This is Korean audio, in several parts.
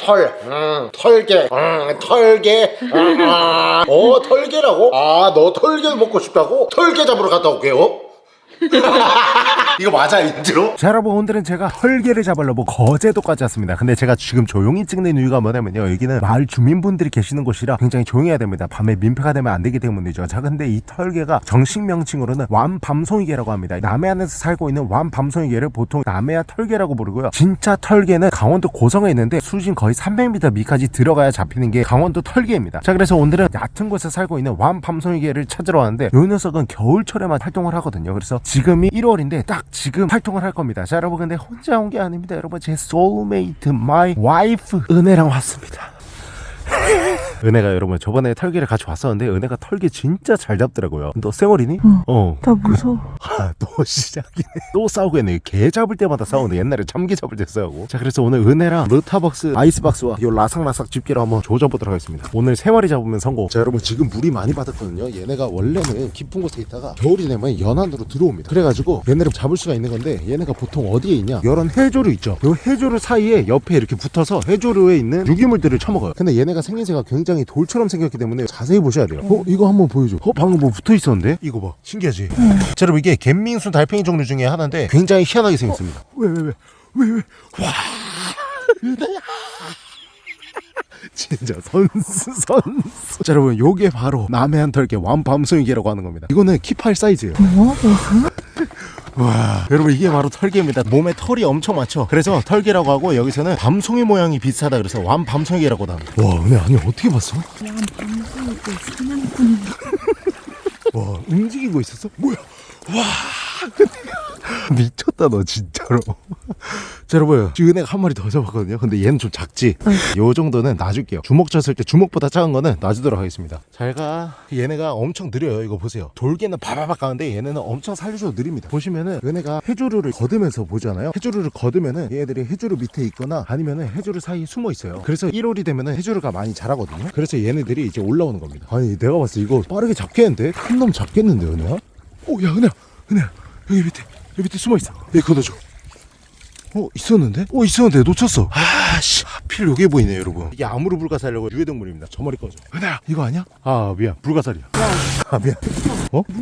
털, 음, 털게, 음, 털게, 음, 아, 어 털게라고? 아 너 털게 먹고 싶다고? 털게 잡으러 갔다 올게요. 이거 맞아 인트로? 자 여러분 오늘은 제가 털게를 잡으려고 거제도까지 왔습니다. 근데 제가 지금 조용히 찍는 이유가 뭐냐면요. 여기는 마을 주민분들이 계시는 곳이라 굉장히 조용해야 됩니다. 밤에 민폐가 되면 안 되기 때문이죠. 자 근데 이 털게가 정식 명칭으로는 왕밤송이게라고 합니다. 남해안에서 살고 있는 왕밤송이게를 보통 남해안 털게라고 부르고요. 진짜 털게는 강원도 고성에 있는데 수심 거의 300m 미까지 들어가야 잡히는 게 강원도 털게입니다. 자 그래서 오늘은 얕은 곳에 살고 있는 왕밤송이게를 찾으러 왔는데 이 녀석은 겨울철에만 활동을 하거든요. 그래서 지금이 1월인데 딱 지금 활동을 할 겁니다. 자, 여러분 근데 혼자 온 게 아닙니다. 여러분 제 soulmate my wife 은혜랑 왔습니다. 은혜가 여러분 저번에 털게를 같이 왔었는데 은혜가 털게 진짜 잘 잡더라고요. 너 쌩얼이니? 응. 어. 나 무서워. 아, 또 시작이네. 또 싸우겠네. 게 잡을 때마다 싸우는데 옛날에 참게 잡을 때 싸우고. 자, 그래서 오늘 은혜랑 르타벅스, 아이스박스와 요 라삭라삭 집게로 한번 조져보도록 하겠습니다. 오늘 세 마리 잡으면 성공. 자, 여러분 지금 물이 많이 받았거든요. 얘네가 원래는 깊은 곳에 있다가 겨울이 되면 연안으로 들어옵니다. 그래가지고 얘네를 잡을 수가 있는 건데 얘네가 보통 어디에 있냐? 이런 해조류 있죠. 요 해조류 사이에 옆에 이렇게 붙어서 해조류에 있는 유기물들을 처먹어요. 근데 얘네가 생김새가 굉장히 돌처럼 생겼기 때문에 자세히 보셔야 돼요. 어, 이거 한번 보여줘. 어, 방금 뭐 붙어 있었는데? 이거 봐. 신기하지? 자, 여러분 이게 갯민수 달팽이 종류 중에 하나인데 굉장히 희한하게 생겼습니다. 왜, 왜, 왜? 왜, 왜? 와. 진짜 선수 선수 자 여러분 요게 바로 남해안 털개 완밤송이개라고 하는 겁니다 이거는 키팔 사이즈예요 뭐? 무슨? 와. 여러분 이게 바로 털개입니다. 몸에 털이 엄청 많죠? 그래서 털개라고 하고 여기서는 밤송이 모양이 비슷하다 그래서 완밤송이개라고도 합니다. 와 은혜 아니 어떻게 봤어? 또 사냥꾼이 와 움직이고 있었어? 뭐야? 와 미쳤다 너 진짜로 자 여러분 지금 은혜가 한 마리 더 잡았거든요. 근데 얘는 좀 작지? 요 정도는 놔줄게요. 주먹 쳤을 때 주먹보다 작은 거는 놔주도록 하겠습니다. 잘가. 얘네가 엄청 느려요. 이거 보세요. 돌개는 바바박 가는데 얘네는 엄청 살려줘도 느립니다. 보시면은 은혜가 해조류를 거두면서 보잖아요. 해조류를 거두면은 얘네들이 해조류 밑에 있거나 아니면은 해조류 사이에 숨어 있어요. 그래서 1월이 되면은 해조류가 많이 자라거든요. 그래서 얘네들이 이제 올라오는 겁니다. 아니 내가 봤을 때 이거 빠르게 잡겠는데? 큰 놈 잡겠는데 은혜야? 오야 은혜야 은혜야. 여기 밑에 여기 밑에 숨어 있어. 여기 걷어줘 어 있었는데? 어 있었는데 놓쳤어. 아씨 하필 여기 보이네 여러분. 이게 아무르 불가사리라고 유해동물입니다. 저 멀리 꺼져. 은혜야! 이거 아니야? 아 미안. 불가사리야. 아 미안. 어?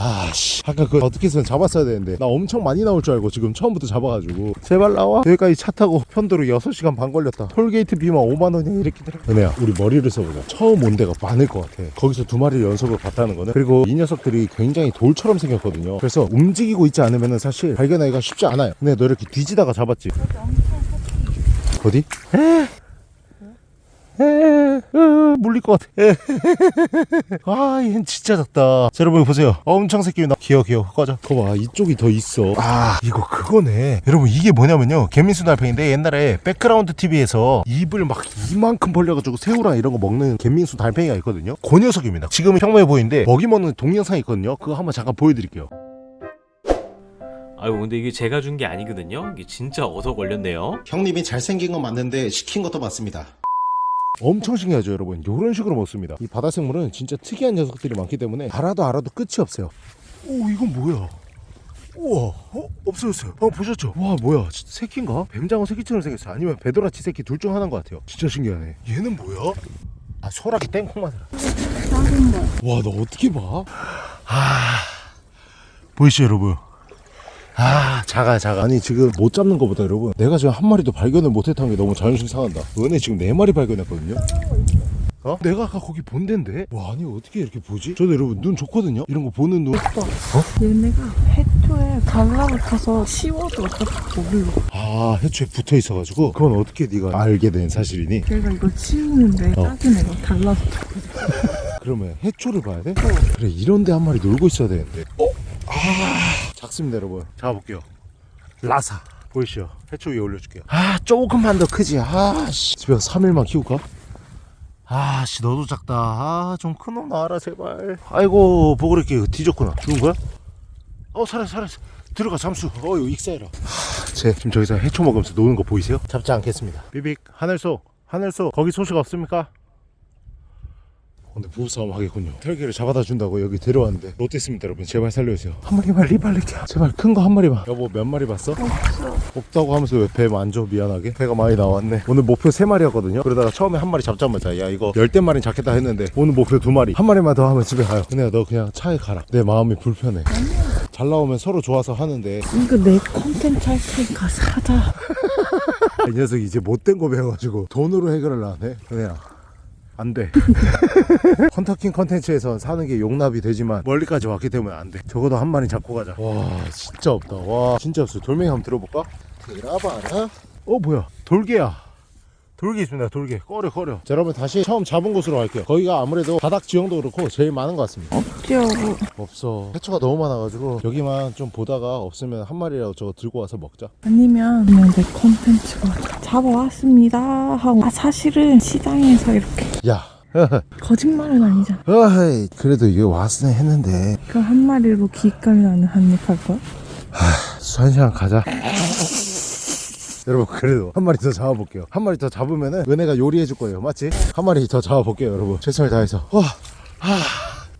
아씨. 아까 그 어떻게 해서 잡았어야 되는데. 나 엄청 많이 나올 줄 알고 지금 처음부터 잡아가지고. 제발 나와. 여기까지 차 타고 편도로 6시간 반 걸렸다. 톨게이트 비만 5만원이 이렇게 들어 은혜야 우리 머리를 써보자. 처음 온 데가 많을 것 같아. 거기서 두 마리를 연속으로 봤다는 거는. 그리고 이 녀석들이 굉장히 돌처럼 생겼거든요. 그래서 움직이고 있지 않으면 사실 발견하기가 쉽지 않아요. 근데 너 이렇게 뒤지다가 잡았지. 어디? 에? 물릴 것 같아. 에. 아, 얘는 진짜 작다. 자, 여러분 보세요. 엄청 새끼야. 귀여워, 귀여워. 꺼져. 거봐, 이쪽이 더 있어. 아, 이거 그거네. 여러분 이게 뭐냐면요. 갯민숭달팽인데 옛날에 백그라운드 TV에서 입을 막 이만큼 벌려가지고 새우랑 이런 거 먹는 갯민숭달팽이가 있거든요. 그 녀석입니다. 지금은 평범해 보이는데 먹이 먹는 동영상이 있거든요. 그거 한번 잠깐 보여드릴게요. 아유 근데 이게 제가 준 게 아니거든요. 이게 진짜 얻어 걸렸네요. 형님이 잘생긴 건 맞는데 시킨 것도 맞습니다. 엄청 신기하죠 여러분. 이런 식으로 먹습니다. 이 바다 생물은 진짜 특이한 녀석들이 많기 때문에 알아도 알아도 끝이 없어요. 오 이건 뭐야? 우와 어? 없어졌어요. 어 보셨죠? 와 뭐야? 새끼인가? 뱀장어 새끼처럼 생겼어. 아니면 배도라치 새끼 둘 중 하나인 것 같아요. 진짜 신기하네. 얘는 뭐야? 아 소라기 땡콩 맛이라 와너 어떻게 봐? 아 보이시죠 여러분 아 작아 작아 아니 지금 못 잡는 것보다 여러분 내가 지금 한 마리도 발견을 못했다는 게 너무 자존심 상한다 은혜 지금 네 마리 발견했거든요 어? 내가 아까 거기 본 데인데? 와 아니 어떻게 이렇게 보지? 저도 여러분 눈 좋거든요 이런 거 보는 눈 얘네가 해초에 달라붙어서 씌워도 어차피 모르려 아 해초에 붙어 있어가지고 그건 어떻게 네가 알게 된 사실이니? 걔가 이걸 치우는데 어. 작은 애가 달라붙어 그러면 해초를 봐야 돼? 그래 이런 데 한 마리 놀고 있어야 되는데 어? 아 작습니다 여러분. 잡아볼게요. 라사. 보이시죠? 해초 위에 올려줄게요. 아 조금만 더 크지. 아씨. 집에 서 3일만 키울까? 아씨 너도 작다. 아 좀 큰 놈 나와라 제발. 아이고 보그레끼 뒤졌구나. 죽은 거야? 어 살았어 살았어. 들어가 잠수. 어유 익사해라. 제 지금 저기서 해초 먹으면서 노는 거 보이세요? 잡지 않겠습니다. 비빅 하늘소 하늘소. 거기 소식 없습니까? 오늘 부부싸움 하겠군요. 털개를 잡아다 준다고 여기 데려왔는데 롯데스입니다 여러분 제발 살려주세요. 한 마리만 리발리키야 제발 큰 거 한 마리만. 여보 몇 마리 봤어? 없다고 하면서 왜 배 만져? 미안하게. 배가 많이 나왔네. 오늘 목표 세 마리였거든요. 그러다가 처음에 한 마리 잡자마자 야 이거 열댓 마리 잡겠다 했는데 오늘 목표 두 마리. 한 마리만 더 하면 집에 가요. 은혜야 너 그냥 차에 가라. 내 마음이 불편해. 잘 나오면 서로 좋아서 하는데. 이거 내 콘텐츠 할 테니까 사자. 이 녀석이 이제 못된 거 배워가지고 돈으로 해결을 안 해? 은혜야 안돼. 컨터킹 컨텐츠에선 사는 게 용납이 되지만 멀리까지 왔기 때문에 안돼. 적어도 한 마리 잡고 가자. 와 진짜 없다. 와 진짜 없어. 돌멩이 한번 들어볼까? 들어봐라. 어 뭐야? 돌개야. 돌개 있습니다 돌개. 꺼려 꺼려. 자 여러분 다시 처음 잡은 곳으로 갈게요. 거기가 아무래도 바닥 지형도 그렇고 제일 많은 것 같습니다. 뛰어고. 없어. 해초가 너무 많아가지고 여기만 좀 보다가 없으면 한 마리라도 저거 들고 와서 먹자. 아니면 그냥 내 콘텐츠가 잡아왔습니다. 하고 아 사실은 시장에서 이렇게 야. 거짓말은 아니잖아. 어이 그래도 이게 왔으네 했는데. 그럼 한 마리로 기감이 나는 한입 할 거야? 한 시간 가자. 여러분 그래도 한 마리 더 잡아볼게요. 한 마리 더 잡으면 은 은혜가 요리해 줄 거예요. 맞지? 한 마리 더 잡아볼게요 여러분. 최선을 다해서. 와 아,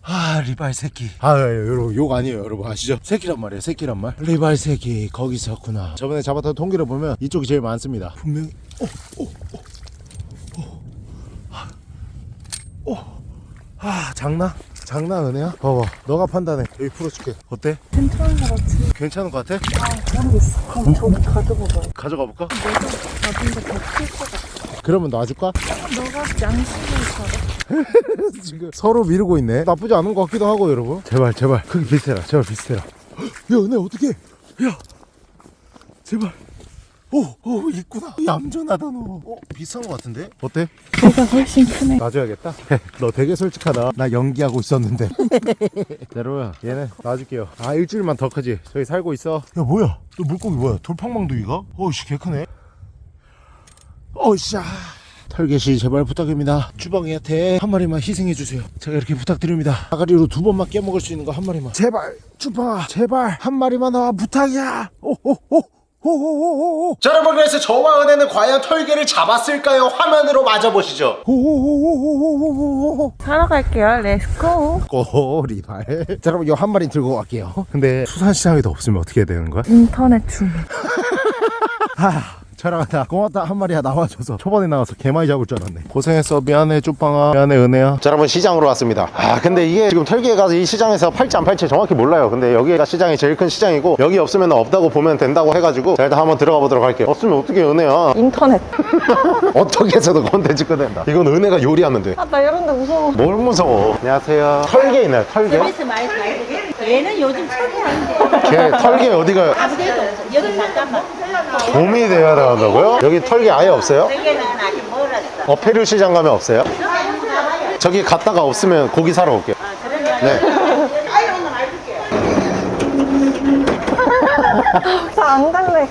아 리발 새끼 아 예, 여러분 욕 아니에요 여러분 아시죠? 새끼란 말이에요 새끼란 말 리발 새끼 거기 있었구나 저번에 잡았던 통계를 보면 이쪽이 제일 많습니다 분명히 어, 아 장난? 장난 은혜야? 봐봐 너가 판단해 여기 풀어줄게 어때? 괜찮은 거 같지? 괜찮은 것 같아? 모르겠어. 그럼 저기 가져가 봐. 가져가 볼까? 가진데 더클것 같아. 그러면 놔줄까? 너가 양심을 잡아. 지금 서로 미루고 있네. 나쁘지 않은 것 같기도 하고 여러분. 제발 제발. 크기 비슷해라. 제발 비슷해라. 야 은혜 어떡해? 야 제발. 오오 있구나. 얌전하다 너. 어, 비슷한 것 같은데? 어때? 내가 훨씬 크네. 놔줘야겠다. 너 되게 솔직하다. 나 연기하고 있었는데. 여러분 얘는 놔줄게요. 아 일주일만 더 크지. 저기 살고 있어. 야 뭐야? 너 물고기 뭐야? 돌팡망둥이가? 어이씨 개 크네. 어이씨 털개씨 제발 부탁입니다 주방이한테 한 마리만 희생해주세요 제가 이렇게 부탁드립니다 아가리로 두 번만 깨먹을 수 있는 거 한 마리만 제발 주방아 제발 한 마리만 나와 부탁이야 오오오 오오오오오 자 여러분 그래서 저와 은혜는 과연 털게를 잡았을까요? 화면으로 만나보시죠 오오오오오오오오 사러 갈게요. let's go. 꼬리발 자 여러분 이거 한 마리 들고 갈게요 근데 수산시장에도 없으면 어떻게 해야 되는 거야? 인터넷 주문. 하 촬영하다 고맙다. 한 마리야 나와줘서 초반에 나와서 개 많이 잡을 줄 알았네. 고생했어. 미안해 쭈빵아. 미안해 은혜야. 자 여러분 시장으로 왔습니다. 아 근데 이게 지금 털게가 이 시장에서 팔지 안 팔지 정확히 몰라요. 근데 여기가 시장이 제일 큰 시장이고 여기 없으면 없다고 보면 된다고 해가지고 자 일단 한번 들어가 보도록 할게요. 없으면 어떻게 은혜야? 인터넷. 어떻게 해서도 콘텐츠 꺼낸다. 이건 은혜가 요리하면 아, 나 이런 데 무서워. 돼뭘 무서워? 안녕하세요. 털개 있나요? 털개? 그래서 많이 얘는 요즘 철이하는데 걔 털개 어디가 아무데도 없어 여기 잠깐만 봄이 돼야 나온다고요? 여기 털개 아예 없어요? 어 페루 시장 가면 없어요? 저기 갔다가 없으면 고기 사러 올게요 네 안 갈래.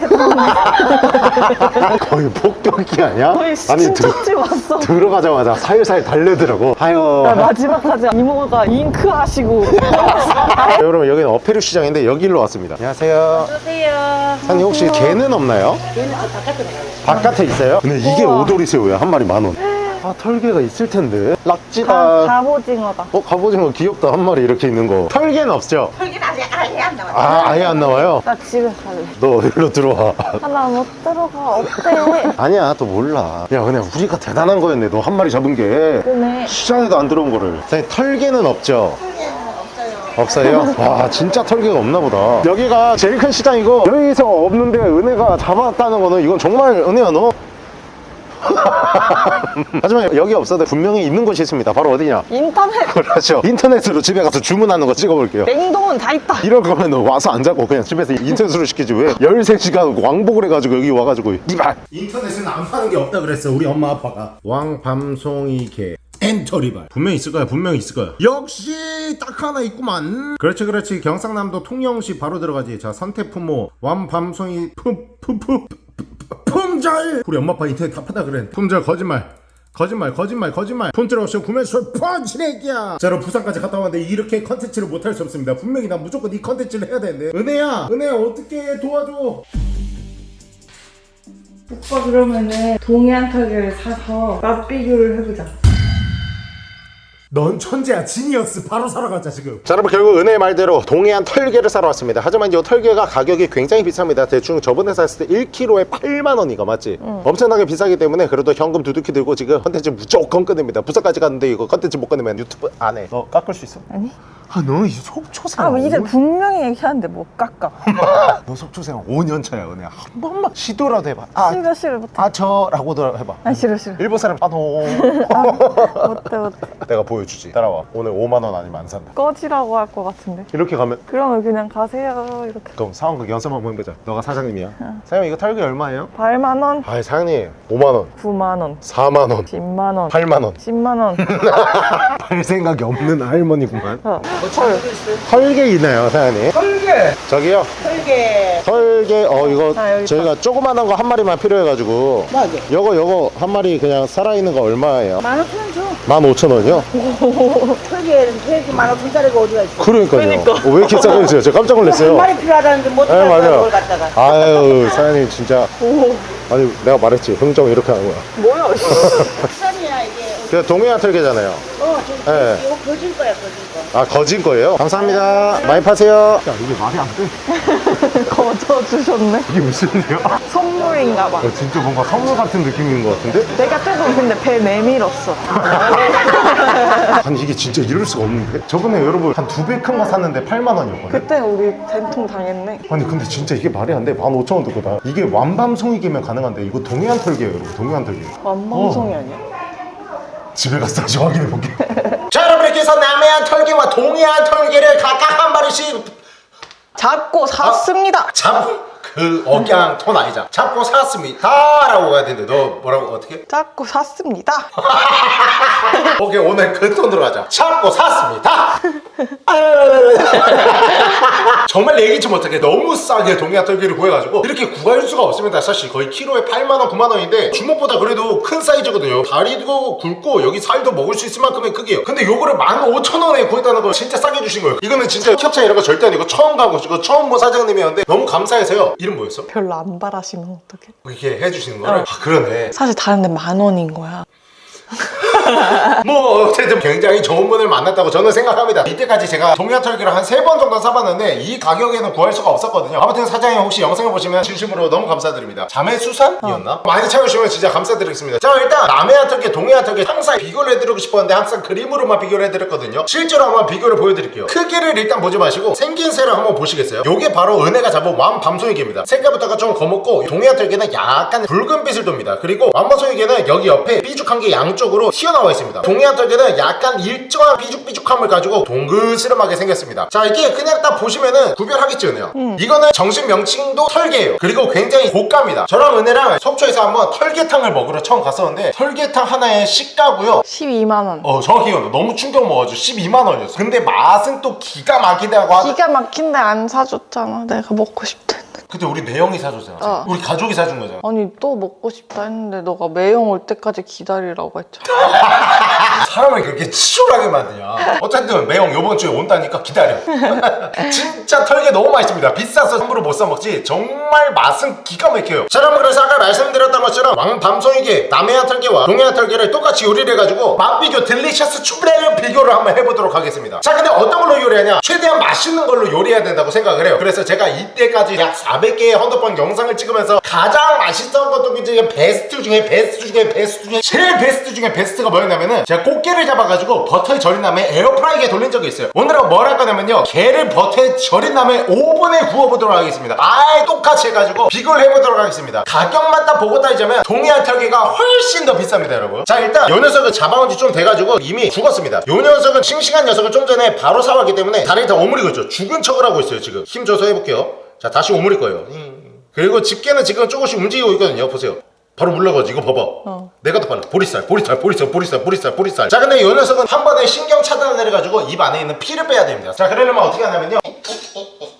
거의 폭격기 아니야? 거의 아니 들, 진짜집 왔어. 들어가자마자 살살 달래더라고 아유 마지막까지 이모가 잉크 하시고. 여러분 여기는 어페루 시장인데 여기로 왔습니다 안녕하세요 오세요 사장님 혹시 개는 없나요? 바깥에 있어요? 근데 이게 오도리새우야 한 마리 만원 아 털개가 있을 텐데 락지다 갑오징어다. 어 갑오징어 귀엽다 한 마리 이렇게 있는 거 털개는 없죠? 털기는 아직 아예 안 나왔어 아 아예 안 나와요? 나 집에 갈래. 너 일로 들어와 아, 나 못 들어가. 없대. 아니야 또 몰라 야 그냥 우리가 대단한 거였네 너 한 마리 잡은 게 그네. 시장에도 안 들어온 거를 사장님 털개는 없죠? 없어요? 와 진짜 털개가 없나 보다 여기가 제일 큰 시장이고 여기서 없는데 은혜가 잡았다는 거는 이건 정말 은혜야 너 하지만 여기 없어도 분명히 있는 곳이 있습니다. 바로 어디냐? 인터넷. 그렇죠. 인터넷으로 집에 가서 주문하는 거 찍어볼게요. 냉동은 다 있다. 이럴 거면 와서 안 자고 그냥 집에서 인터넷으로 시키지. 왜? 13시간 왕복을 해가지고 여기 와가지고. 이발 인터넷은 안 파는 게 없다 그랬어 우리 엄마 아빠가. 왕밤송이개 엔터리발. 분명히 있을 거야 분명히 있을 거야. 역시 딱 하나 있구만. 그렇지 그렇지. 경상남도 통영시 바로 들어가지. 자 선태품모 왕밤송이 푸푸푸 품절! 우리 엄마 아빠 인터넷 다 파다 그래 품절 거짓말. 거짓말 거짓말 거짓말. 품절 없이 구매 수 펀치레기야. 자 여러분 부산까지 갔다 왔는데 이렇게 컨텐츠를 못할 수 없습니다. 분명히 난 무조건 이 컨텐츠를 해야 되는데. 은혜야 은혜야 어떻게 도와줘. 오빠 그러면은 동해안 털개를 사서 맛 비교를 해보자. 넌 천재야 genius 바로 사러 가자 지금 자 여러분 결국 은혜의 말대로 동해안 털개를 사러 왔습니다 하지만 이 털개가 가격이 굉장히 비쌉니다 대충 저번에 샀을 때 1kg에 8만원이가 맞지? 엄청나게 비싸기 때문에 그래도 현금 두둑히 들고 지금 컨텐츠 무조건 끊습니다 부산까지 갔는데 이거 컨텐츠 못 끊으면 유튜브 안 해 너 깎을 수 있어? 아니. 아 너 속초생 아, 뭐 이제 분명히 얘기하는데 못 깎아. 너 속초생 5년 차야 은혜야 한 번만 시도라도 해봐 아, 싫어, 싫어, 못해. 아 저라고도 해봐 아, 싫어, 싫어. 일본 사람 あの 못해, 못해. 내가 보여 주지 따라와 오늘 5만 원 아니면 안 산다 꺼지라고 할 것 같은데. 이렇게 가면 그러면 그냥 가세요. 이렇게. 그럼 상황극 연습 한번 해보자 너가 사장님이야 사장님 이거 털기 얼마예요? 8만 원, 아 사장님 5만 원 9만 원, 4만 원 10만 원, 8만 원. 10만 원. 팔 생각이 없는 할머니구만. 어. 털개 있나요, 사장님? 털개. 저기요. 털개. 털개. 어 이거 아, 저희가 조그만한 거 한 마리만 필요해가지고. 뭐게? 요거 요거 한 마리 그냥 살아있는 거 얼마예요? 만 오천 원 줘. 15,000원이요? 털개 만 오천 짜리가 어디가 있어? 그러니까요. 어, 왜 이렇게 싸게 주세요? 제가 깜짝 한 놀랐어요. 마리 필요하다는데 못 네, 맞아요. 그걸 갖다가. 아유, 사장님 진짜. 아니 내가 말했지. 흥정 이렇게 하는 거야. 뭐야, 씨. 비싼이야 이게. 그 동해안 털개잖아요. 어, 저 네. 이거 거질 거야 거질 거. 아 거진 거예요? 감사합니다. 많이 파세요. 야 이게 말이 안 돼. 거저주셨네. 이게 무슨 일이야? 선물인가 봐. 어, 진짜 뭔가 선물 같은 느낌인 것 같은데? 내가 조금 근데 배 내밀었어. 아니 이게 진짜 이럴 수가 없는데? 저번에 여러분 한 두 배 큰 거 샀는데 8만 원이었거든? 그때 우리 된통 당했네. 아니 근데 진짜 이게 말이 안 돼. 15,000원 듣고 다 이게 완밤송이기면 가능한데 이거 동해안 털기예요 여러분 동해안 털기 완방송이 아니야? 집에 가서 다시 확인해 볼게 자 여러분 이렇게 해서 남해안 털기와 동해안 털기를 각각 한 마리씩 잡고 샀습니다. 잡... 그 억양 톤 아니잖아. 잡고 샀습니다. 라고 가야 되는데 너 뭐라고 어떻게? 잡고 샀습니다. 오케이 오늘 그 톤으로 가자. 잡고 샀습니다. 정말 예기치 못하게 너무 싸게 동해안 털기를 구해가지고 이렇게 구할 수가 없습니다. 사실 거의 키로에 8만원 9만원인데 주먹보다 그래도 큰 사이즈거든요. 다리도 굵고 여기 살도 먹을 수 있을 만큼의 크기예요. 근데 요거를 15,000원에 구했다는 거 진짜 싸게 주신 거예요. 이거는 진짜 협찬 이런 거 절대 아니고 처음 가고 이거 처음 본 사장님이었는데 너무 감사해서요 이름 뭐였어? 별로 안 바라시면 어떡해? 이렇게 해주시는 거를? 아 그러네 사실 다른 데 만 원인 거야. 뭐 어쨌든 굉장히 좋은 분을 만났다고 저는 생각합니다. 이때까지 제가 동해안 털기를 한 세 번 정도 사봤는데 이 가격에는 구할 수가 없었거든요. 아무튼 사장님 혹시 영상을 보시면 진심으로 너무 감사드립니다. 자매 수산이었나? 많이 참여주시면 진짜 감사드리겠습니다. 자 일단 남해안 털기 동해안 털기 항상 비교를 해드리고 싶었는데 항상 그림으로만 비교를 해드렸거든요. 실제로 한번 비교를 보여드릴게요. 크기를 일단 보지 마시고 생긴새를 한번 보시겠어요? 요게 바로 은혜가 잡은 왕밤송이개입니다. 색깔부터가 좀 검었고 동해안 털기는 약간 붉은빛을 돕니다. 그리고 왕밤송이개는 여기 옆에 삐죽한 게 양쪽 으로 튀어나와 있습니다. 동해안 털개는 약간 일정한 삐죽삐죽함을 가지고 동그스름하게 생겼습니다. 자 이게 그냥 딱 보시면은 구별하겠지 은혜야 이거는 정식 명칭도 털개예요. 그리고 굉장히 고가입니다. 저랑 은혜랑 속초에서 한번 털개탕을 먹으러 처음 갔었는데 털개탕 하나에 시가고요. 12만 원. 어 정확히 이거는 너무 충격 먹어가지고 12만 원이었어. 근데 맛은 또 기가 막히다고 하더 기가 막힌데 안 사줬잖아. 내가 먹고 했는데. 그때 우리 매형이 사줬잖아. 어. 우리 가족이 사준 거잖아. 아니 또 먹고 싶다 했는데 너가 매형 올 때까지 기다리라고 했잖아. 사람을 그렇게 치졸하게 만드냐. 어쨌든 매형 요번 주에 온다니까 기다려. 진짜 털개 너무 맛있습니다. 비싸서 함부로 못 사먹지. 정말 맛은 기가 막혀요. 자 여러분 그래서 아까 말씀드렸던 것처럼 왕밤송이게 남해안 털개와 동해안 털개를 똑같이 요리를 해가지고 맛비교 delicious 추브레를 비교를 한번 해보도록 하겠습니다. 자 근데 어떤 걸로 요리하냐? 최대한 맛있는 걸로 요리해야 된다고 생각을 해요. 그래서 제가 이때까지 약 400개의 헌터퐝 영상을 찍으면서 가장 맛있던 것도 이제 베스트 중에 베스트 중에 베스트 중에 제일 베스트 중에 베스트가 뭐였냐면은 제가 꽃게를 잡아가지고 버터에 절인 다음에 에어프라이기에 돌린 적이 있어요. 오늘은 뭘 할 거냐면요. 게를 버터에 절인 다음에 오븐에 구워보도록 하겠습니다. 아예 똑같이 해가지고 비교를 해보도록 하겠습니다. 가격만 딱 보고 따지자면 동해안 털기가 훨씬 더 비쌉니다 여러분. 자 일단 요 녀석은 잡아온 지 좀 돼가지고 이미 죽었습니다. 요 녀석은 싱싱한 녀석을 좀 전에 바로 사왔기 때문에 다리를 다 오므리고 있죠. 죽은 척을 하고 있어요 지금. 힘 줘서 해볼게요 자 다시 오므릴 거예요. 그리고 집게는 지금 조금씩 움직이고 있거든요. 보세요 바로 물러가지. 이거 봐봐. 내가 더 빨라. 보리살 보리살 보리살 보리살 보리살 보리살 자 근데 이 녀석은 한 번에 신경 차단을 해가지고 입 안에 있는 피를 빼야 됩니다. 자 그러려면 어떻게 하냐면요.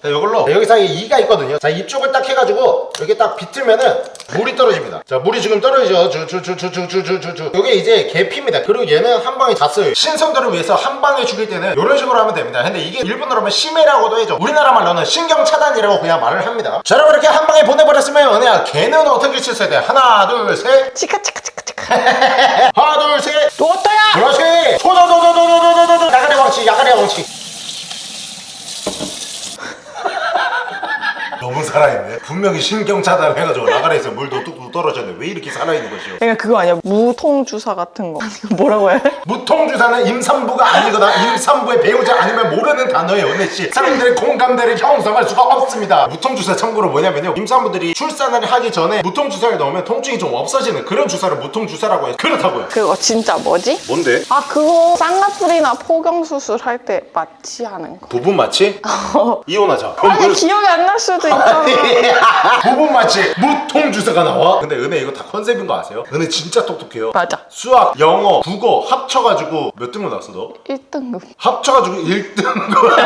자 이걸로. 자, 여기 사이에 이가 있거든요. 자 이쪽을 딱 해가지고 여기 딱 비틀면은 물이 떨어집니다. 자 물이 지금 떨어지죠? 주주주주주주주주 요게 이제 계피입니다. 그리고 얘는 한 방에 다 써요. 신선도를 위해서 한 방에 죽일 때는 이런 식으로 하면 됩니다. 근데 이게 일본어로 하면 심해라고도 해죠 우리나라 말로는 신경 차단이라고 그냥 말을 합니다. 자 여러분 이렇게 한 방에 보내버렸으면 은혜야. 걔는 어떻게 칠어야 돼? 하나 둘셋. 치카 치카 치카 치카. 하나 둘셋. 또 어떠야? 그렇지. 소도도도도도도도도 야가리 왕치 야가리 왕치. 너무 살아있네. 분명히 신경 차단해가지고 나가리에서 물도 뚝뚝 떨어졌는데 왜 이렇게 살아있는 것이오 그러니까 그거 아니야? 무통 주사 같은 거. 뭐라고 해? 무통주사는 임산부가 아니거나 임산부의 배우자 아니면 모르는 단어예요 은혜씨. 사람들의 공감대를 형성할 수가 없습니다. 무통주사 참고로 뭐냐면요. 임산부들이 출산을 하기 전에 무통주사를 넣으면 통증이 좀 없어지는 그런 주사를 무통주사라고 해요. 그렇다고요. 그거 진짜 뭐지? 뭔데? 아 그거 쌍꺼풀이나 포경 수술 할 때 마취 하는 거. 부분 마취? 이혼하자. 아니 그- 기억이 안 날 수도 있잖아. 부분 마취. 무통주사가 나와? 근데 은혜 이거 다 컨셉인 거 아세요? 은혜 진짜 똑똑해요. 맞아. 수학, 영어, 국어 합쳐가지고 몇 등급 나왔어 너? 1등급. 합쳐가지고 1등급.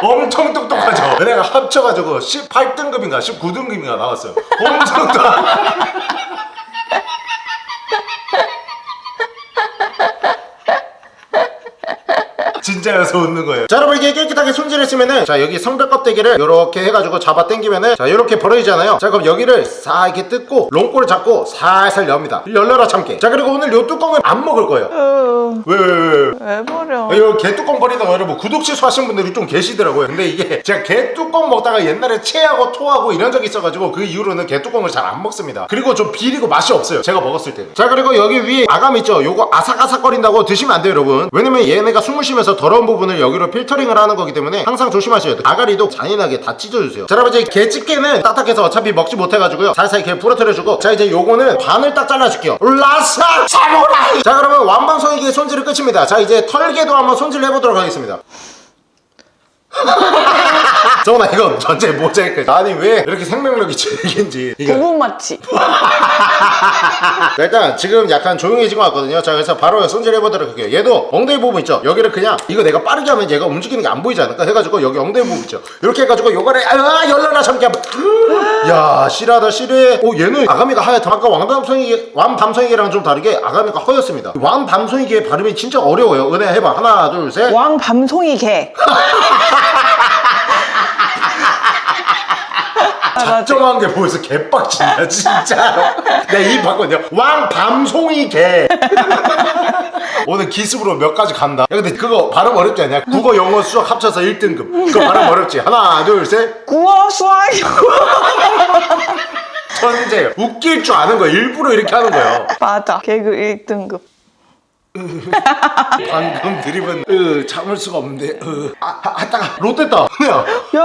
엄청 똑똑하죠? 은혜가 합쳐가지고 18등급인가 19등급인가 나왔어요. 엄청 똑 진짜여서 웃는 거예요. 자 여러분 이게 깨끗하게 손질했으면은 자 여기 성벽 껍데기를 이렇게 해가지고 잡아 당기면은 자 이렇게 벌어지잖아요. 자 그럼 여기를 싹 이렇게 뜯고 롱골을 잡고 살살 엽니다. 열려라 참깨 자 그리고 오늘 요 뚜껑을 안 먹을 거예요. 으, 왜왜왜 왜 이거 개뚜껑 버리다가 여러분 구독 취소하신 분들이 좀 계시더라고요. 근데 이게 제가 개뚜껑 먹다가 옛날에 체하고 토하고 이런 적이 있어가지고 그 이후로는 개뚜껑을 잘 안 먹습니다. 그리고 좀 비리고 맛이 없어요 제가 먹었을 때자 그리고 여기 위에 아감 있죠? 요거 아삭아삭거린다고 드시면 안 돼요 여러분. 왜냐면 얘네가 숨을 쉬면서 더러운 부분을 여기로 필터링을 하는 거기 때문에 항상 조심하셔야 돼요. 아가리도 잔인하게 다 찢어주세요. 자 여러분 이제 개집게는 딱딱해서 어차피 먹지 못해가지고요. 살살 이렇게 부러뜨려주고. 자 이제 요거는 반을 딱 잘라줄게요. 라사 사모라이 자 그러면 완방성이게 손질은 끝입니다. 자 이제 털개 도 한번 손질 해보도록 하겠습니다 정원아 이건 전체 모자이크. 아니 왜 이렇게 생명력이 질긴지. 자, 일단 지금 약간 조용해진 것 같거든요. 자 그래서 바로 손질 해보도록 할게요. 얘도 엉덩이 부분 있죠? 여기를 그냥 이거 내가 빠르게 하면 얘가 움직이는 게 안 보이지 않을까 해가지고 여기 엉덩이 부분 있죠? 이렇게 해가지고 요거를 아 참깨 한번. 야 실하다 실해. 오 얘는 아가미가 하얗다. 아까 왕밤송이게 왕밤송이게랑 좀 다르게 아가미가 허였습니다. 왕밤송이게 발음이 진짜 어려워요. 은혜 해봐. 하나 둘셋. 왕 밤송이 개 작정한 게 보여서 개빡친다 진짜 내입 바꿨냐 왕 밤송이 개. 오늘 기습으로 몇 가지 간다. 야 근데 그거 발음 어렵지 않냐? 국어 영어 수학 합쳐서 1등급. 그거 발음 어렵지? 하나 둘셋. 구워 수학 천재. 웃길 줄 아는 거야 일부러 이렇게 하는 거예요. 맞아. 개그 1등급 방금 드립은 으 참을 수가 없는데 으 아, 아, 하다가 롯됐다 은혜야 야,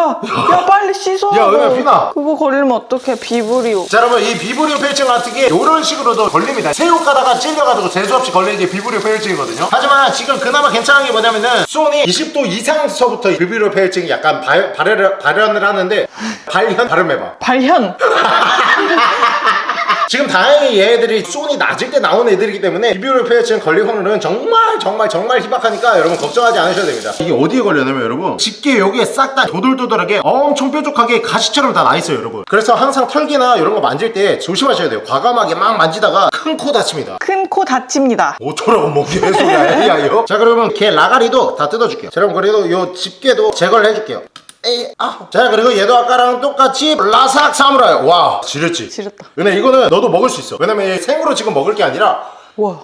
야 빨리 씻어. 야, 은혜야, 피나. 그거 걸리면 어떡해, 비브리오. 자 여러분 이 비브리오 폐혈증 같은 게 이런 식으로도 걸립니다 새우 까다가 찔려가지고 재수없이 걸리는 게 비브리오 폐혈증이거든요 하지만 지금 그나마 괜찮은 게 뭐냐면은 수온이 20도 이상서부터 비브리오 폐혈증이 약간 발, 발현을, 발현을 하는데 발현 발음해봐 발현. 지금 다행히 얘들이 수온이 낮을 때 나온 애들이기 때문에 비브리오 폐혈증 걸릴 확률은 정말 정말 정말 희박하니까 여러분 걱정하지 않으셔도 됩니다. 이게 어디에 걸려냐면 여러분 집게 여기에 싹 다 도돌도돌하게 엄청 뾰족하게 가시처럼 다 나있어요 여러분. 그래서 항상 털기나 이런 거 만질 때 조심하셔야 돼요. 과감하게 막 만지다가 큰 코 다칩니다. 큰 코 다칩니다. 어쩌라고 뭐 개소리야 야 이거 자 그러면 걔 라가리도 다 뜯어줄게요. 자 그럼 그래도 요 집게도 제거를 해줄게요 에이 아. 자 그리고 얘도 아까랑 똑같이 라삭 사무라이. 와 지렸지? 지렸다. 은혜 이거는 너도 먹을 수 있어. 왜냐면 얘 생으로 지금 먹을 게 아니라 와.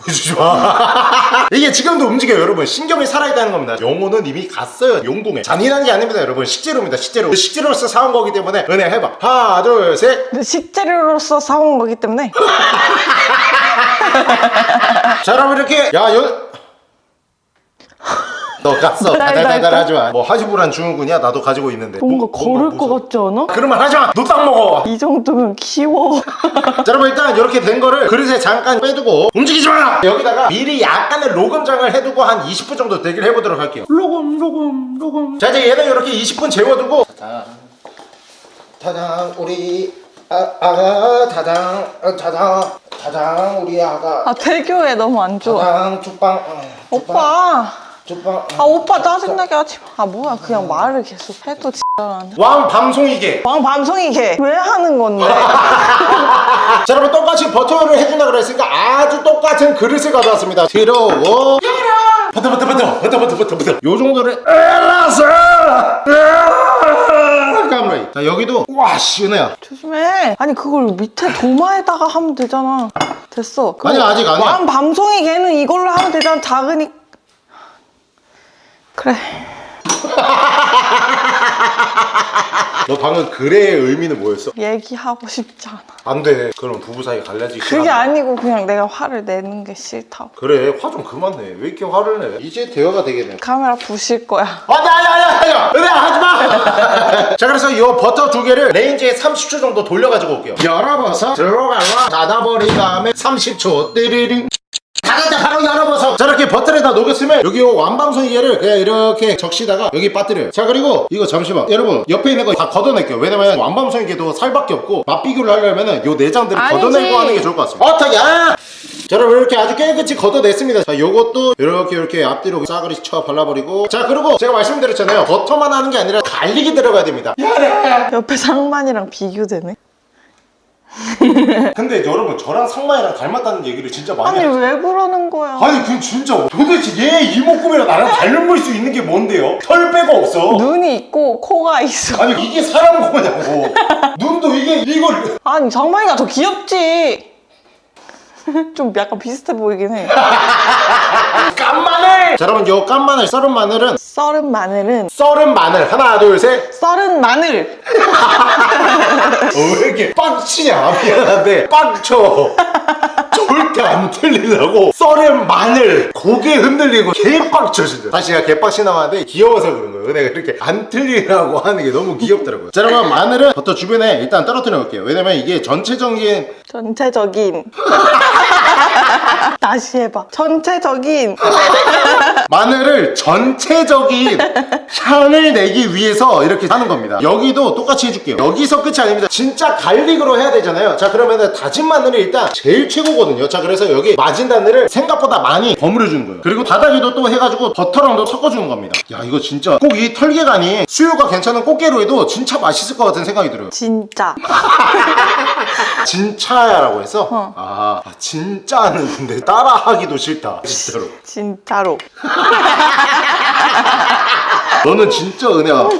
보여주지 마. 이게 지금도 움직여요 여러분. 신경이 살아있다는 겁니다. 영혼은 이미 갔어요 용궁에. 잔인한 게 아닙니다 여러분. 식재료입니다 식재료. 식재료로서 사온 거기 때문에 은혜 해봐. 하나 둘셋. 근데 식재료로서 사온 거기 때문에? 자 여러분 이렇게 야 너 갔어. 달달달 나. 하지마. 뭐 하지부란 증후군이야? 나도 가지고 있는데. 뭔가 뭐, 거를 뭐, 것 같지 않아? 그런 말 하지마. 너 딱 먹어. 이 정도면 키워. 자 여러분 일단 이렇게 된 거를 그릇에 잠깐 빼두고 움직이지 마! 여기다가 미리 약간의 로금장을 해두고 한 20분 정도 대기를 해보도록 할게요. 로금 로금 로금. 자 이제 얘는 이렇게 20분 재워두고. 타당 타당 우리 아, 아가 타당 어, 타당 타당 우리 아가. 아 대교에 너무 안 좋아. 타당 어, 죽방, 오빠. 죽방 아 오빠 짜증나게 하지 마. 아 뭐야 그냥 말을 계속 해도 지랄하네. 왕 밤송이게 왕 밤송이 개. 왜 하는 건데? 자 여러분 똑같이 버터를 해준다 그랬으니까 아주 똑같은 그릇을 가져왔습니다 들어오 버터 버터 버터 버터 버터 버터 버터 요 정도를 알아서 까무라이 자 여기도 와씨 은혜야 조심해. 아니 그걸 밑에 도마에다가 하면 되잖아. 됐어. 아니야, 아직 아니야. 왕 밤송이 걔는 이걸로 하면 되잖아. 작으니. 그래. 너 방금 글의 의미는 뭐였어? 얘기하고 싶지 않아. 안돼. 그럼 부부 사이 갈라지기 그게 싫어 아니고 그냥 내가 화를 내는 게 싫다고. 그래 화 좀 그만 내왜 이렇게 화를 내? 이제 대화가 되겠네. 카메라 부실 거야. 아니 아니 아니 아니 은혜야 하지마! 자 그래서 이 버터 두 개를 레인지에 30초 정도 돌려가지고 올게요. 열어봐서 들어가라. 닫아버린 다음에 30초. 띠리링 닫았다 바로 열어봐서 자 이렇게 버터에다 녹였으면 여기 요 왕밤송이게를 그냥 이렇게 적시다가 여기 빠뜨려요. 자 그리고 이거 잠시만. 여러분 옆에 있는 거 다 걷어낼게요. 왜냐면 왕밤송이게도 살밖에 없고 맛 비교를 하려면은 요 내장들을 아니지. 걷어내고 하는 게 좋을 것 같습니다. 어떻게 야! 자 여러분 이렇게 아주 깨끗이 걷어냈습니다. 자 요것도 이렇게 이렇게 앞뒤로 싸그리 쳐 발라버리고. 자 그리고 제가 말씀드렸잖아요. 버터만 하는 게 아니라 garlic이 들어가야 됩니다. 옆에 상만이랑 비교되네. 근데 여러분 저랑 상만이랑 닮았다는 얘기를 진짜 많이 아니 하죠 왜 그러는 거야? 아니 그 진짜 도대체 얘 이목구비랑 나랑 닮을 수 있는 게 뭔데요? 털 빼고 없어 눈이 있고 코가 있어. 아니 이게 사람 코냐고 눈도 이게 이걸 아니 정만이가 더 귀엽지. 좀 약간 비슷해 보이긴 해. 깐 마늘! 자 여러분 요깐 마늘 썰은 마늘은? 썰은 마늘은? 썰은 마늘. 하나 둘셋. 썰은 마늘. 어, 왜 이렇게 빡치냐? 미안한데. 빡쳐. 절대 안 틀리려고. 썰은 마늘. 고개 흔들리고 개빡쳐 진짜. 다시 제가 개빡치 나왔는데 귀여워서 그런 거예요. 내가 이렇게 안 틀리라고 하는 게 너무 귀엽더라고요. 자 여러분 마늘은 버터 주변에 일단 떨어뜨려 놓을게요. 왜냐면 이게 전체적인 전체적인. 다시 해봐. 전체적인. 마늘을 전체적인 향을 내기 위해서 이렇게 하는 겁니다 여기도 똑같이 해줄게요 여기서 끝이 아닙니다 진짜 갈릭으로 해야 되잖아요 자 그러면은 다진 마늘이 일단 제일 최고거든요 자 그래서 여기 마진 마늘을 생각보다 많이 버무려 주는 거예요 그리고 바닥에도 또 해가지고 버터랑도 섞어주는 겁니다 야 이거 진짜 꼭 이 털개간이 수요가 괜찮은 꽃게로 해도 진짜 맛있을 것 같은 생각이 들어요 진짜. 진짜야라고 해서 어. 아, 아, 진짜는 근데 따라하기도 싫다 진짜로 진짜로. 너는 진짜 은혜야.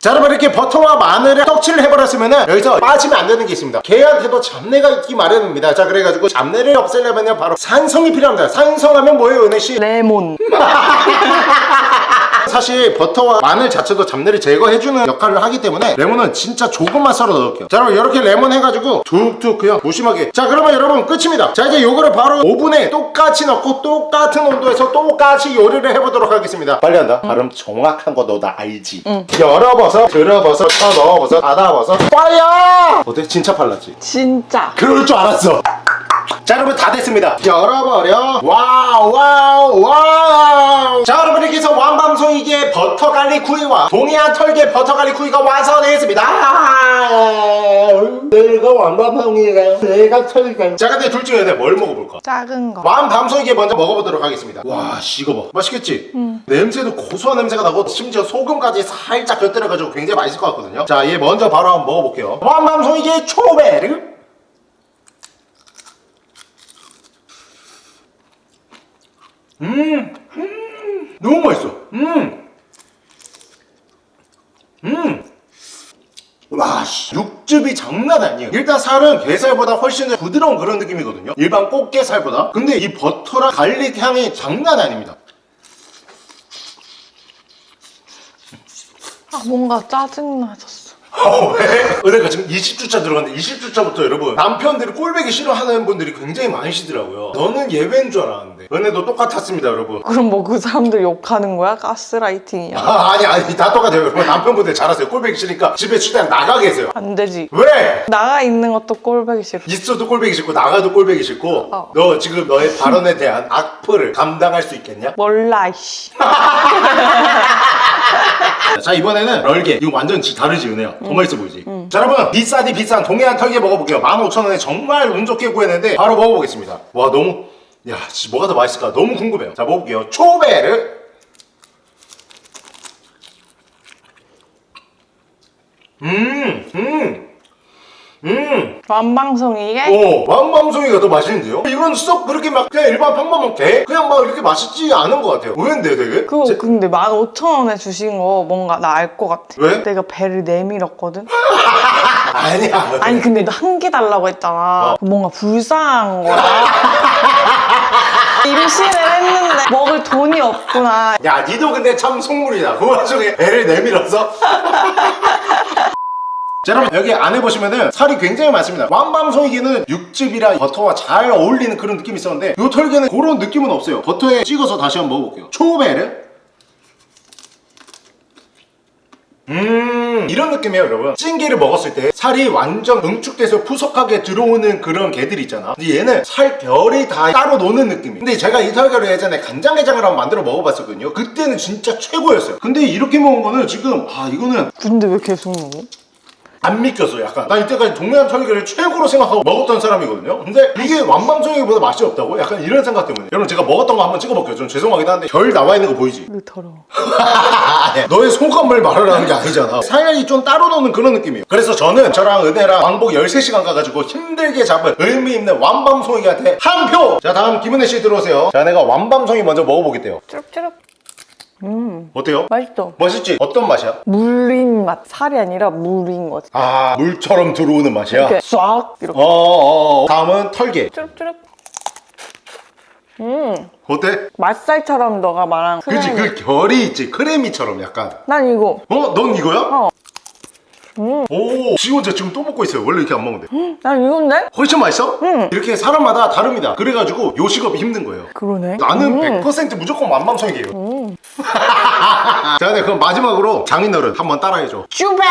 자 여러분 이렇게 버터와 마늘에 떡칠을 해버렸으면은 여기서 빠지면 안 되는 게 있습니다 개한테도 잡내가 있기 마련입니다 자 그래가지고 잡내를 없애려면 바로 산성이 필요합니다 산성하면 뭐예요 은혜씨? 레몬. 사실 버터와 마늘 자체도 잡내를 제거해주는 역할을 하기 때문에 레몬은 진짜 조금만 썰어 넣을게요. 자 여러분 이렇게 레몬 해가지고 툭툭 그냥 무심하게. 자 그러면 여러분 끝입니다. 자 이제 요거를 바로 오븐에 똑같이 넣고 똑같은 온도에서 똑같이 요리를 해보도록 하겠습니다. 빨리 한다. 발음 정확한 거 너 나 알지? 열어버섯 들어버섯 쳐 넣어버섯 닫아버섯. Fire! 어때? 진짜 빨랐지? 진짜. 그럴 줄 알았어 자 여러분 다 됐습니다. 열어버려. wow wow wow. 자 여러분 이렇게 해서 왕밤송이게 버터 garlic 구이와 동해안 털개 버터 garlic 구이가 완성되었습니다. 내가 왕밤송이가요. 내가 털개 자 근데 둘 중에 내가 뭘 먹어볼까? 작은 거. 왕밤송이게 먼저 먹어보도록 하겠습니다. 와 이거 봐. 맛있겠지? 냄새도 고소한 냄새가 나고 심지어 소금까지 살짝 곁들여가지고 굉장히 맛있을 것 같거든요. 자 얘 먼저 바로 한번 먹어볼게요. 왕밤송이게 초베르 음, 음 너무 맛있어 음 음. 와, 씨, 육즙이 장난 아니에요. 일단 살은 게살보다 훨씬 더 부드러운 그런 느낌이거든요. 일반 꽃게살보다. 근데 이 버터랑 garlic 향이 장난 아닙니다. 아 뭔가 짜증 나졌어. 어, 왜? 은혜가 지금 20주차 들어갔는데 20주차부터 여러분 남편들이 꼴배기 싫어하는 분들이 굉장히 많으시더라고요. 너는 예외인 줄 알았는데 은혜도 똑같았습니다, 여러분. 그럼 뭐 그 사람들 욕하는 거야? 가스라이팅이야. 아, 아니 아니 다 똑같아요, 여러분. 남편분들 잘하세요. 꼴배기 싫으니까 집에 최대한 나가 계세요. 안 되지. 왜? 나가 있는 것도 꼴보기 싫어. 있어도 꼴배기 싫고 나가도 꼴배기 싫고 어. 너 지금 너의 발언에 대한 악플을 감당할 수 있겠냐? 몰라 이씨. 자 이번에는 럴게 이거 완전 지- 다르지 은혜야 더 맛있어 보이지 자 여러분 비싸디 비싼 동해안 털개 먹어볼게요 15,000원에 정말 운 좋게 구했는데 바로 먹어보겠습니다 와 너무 야 씨, 뭐가 더 맛있을까 너무 궁금해요 자 먹어볼게요 초베르 음 음음 음. 완방송 이게? 오 왕밤송이가 더 맛있는데요? 이건 썩 그렇게 막 그냥 일반 평범한 게 그냥 막 이렇게 맛있지 않은 것 같아요 의외인데 되게? 그거 제- 근데 15,000원에 주신 거 뭔가 나 알 것 같아. 왜? 내가 배를 내밀었거든? 아니야 아니 근데 너 한 개 달라고 했잖아. 뭔가 불쌍한 거야. 임신을 했는데 먹을 돈이 없구나. 야 니도 근데 참 속물이다. 그 와중에 애를 내밀어서. 자 여러분 여기 안에 보시면은 살이 굉장히 많습니다. 왕밤송이기는 육즙이랑 버터와 잘 어울리는 그런 느낌이 있었는데 이 털개는 그런 느낌은 없어요. 버터에 찍어서 다시 한번 먹어볼게요. 초베르 음 이런 느낌이에요 여러분. 찐게를 먹었을 때 살이 완전 응축돼서 푸석하게 들어오는 그런 게들 있잖아. 근데 얘는 살결이 다 따로 노는 느낌이에요. 근데 제가 이 털개를 예전에 간장게장을 한번 만들어 먹어봤었거든요. 그때는 진짜 최고였어요. 근데 이렇게 먹은 거는 지금 아 이거는 근데 왜 계속 먹어? 안 믿겼어 약간 나 이때까지 동네안 털개를 최고로 생각하고 먹었던 사람이거든요 근데 이게 완방송이보다 맛이 없다고? 약간 이런 생각 때문에 여러분 제가 먹었던 거 한번 찍어볼게요 좀 죄송하긴 한데 결 나와 있는 거 보이지? 왜 더러워? 아니야. 너의 소감을 말하라는 게 아니잖아 살이 좀 따로 노는 그런 느낌이에요 그래서 저는 저랑 은혜랑 왕복 13시간 가가지고 힘들게 잡은 의미 있는 완밤송이한테 한 표 자 다음 김은혜 씨 들어오세요 자 내가 완밤송이 먼저 먹어보겠대요 쭈룩쭈룩. 어때요? 맛있어. 맛있지? 어떤 맛이야? 물린 맛. 살이 아니라 물인 거지. 아 물처럼 들어오는 맛이야? 이렇게 싹 이렇게. 어어어 다음은 털개 쭈룩쭈룩. 음, 어때? 맛살처럼 너가 말한 그치 크레미. 그 결이 있지 크레미처럼 약간 난 이거. 어? 넌 이거야? 어. 음. 오, 지 혼자 지금 또 먹고 있어요. 원래 이렇게 안 먹는데. 난 이건데? 훨씬 맛있어? 응. 이렇게 사람마다 다릅니다. 그래가지고 요식업이 힘든 거예요. 그러네. 나는 음. 100% 무조건 만밤성이에요. 자, 네, 그럼 마지막으로 장인어른 한번 따라해줘. 쭈베!